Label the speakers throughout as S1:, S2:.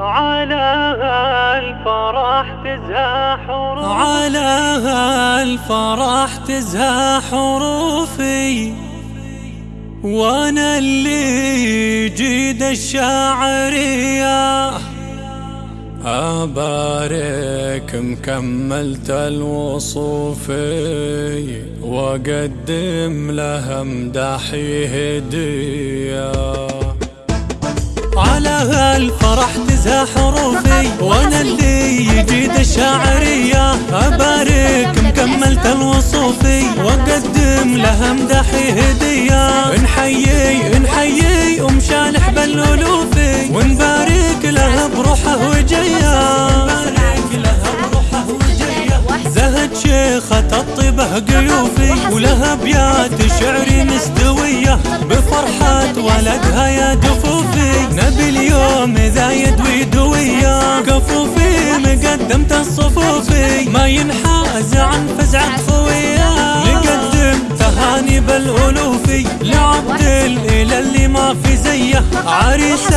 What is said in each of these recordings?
S1: على الفرح تزهى حروفي.
S2: على الفرح تزهى حروفي. وأنا اللي جيد الشاعرية. أبارك مكملت الوصوفي وأقدم لها مدحي هدية. على الفرح تزهى حروفي. وأنا اللي يجيد الشاعرية أبارك مكملت الوصوفي. وأقدم لها مدحي هدية. نحيي نحيي أم شالح بالألوفي. ونبارك لها بروحه شيخة الطيبة قيوفي. ولها ابيات شعري مستوية. بفرحة ولدها يا دفوفي في زيه عريسة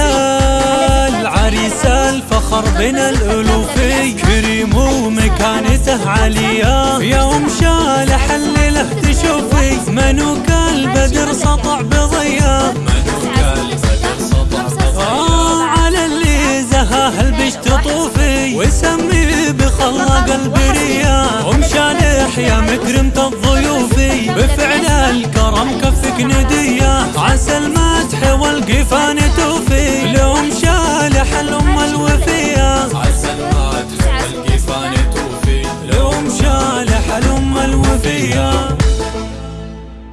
S2: العريسة الفخر بين الألوفي كريم ومكانته عالية يا أم شالح الليلة تشوفي منوك البدر سطع بضيا. منوك البدر سطع اللي البش تطوفي وسمي بخلاق البرية أم شالح يا مكرمة الضيوفي. بفعل الكرم كفك ندية عسى المدح والقفان